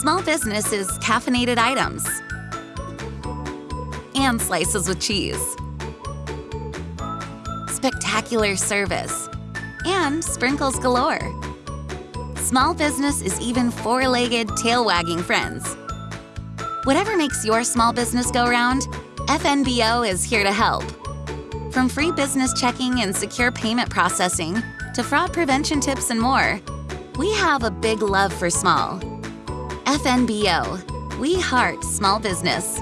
Small business is caffeinated items and slices with cheese. Spectacular service and sprinkles galore. Small business is even four-legged, tail-wagging friends. Whatever makes your small business go round, FNBO is here to help. From free business checking and secure payment processing to fraud prevention tips and more, we have a big love for small. FNBO, we heart small business.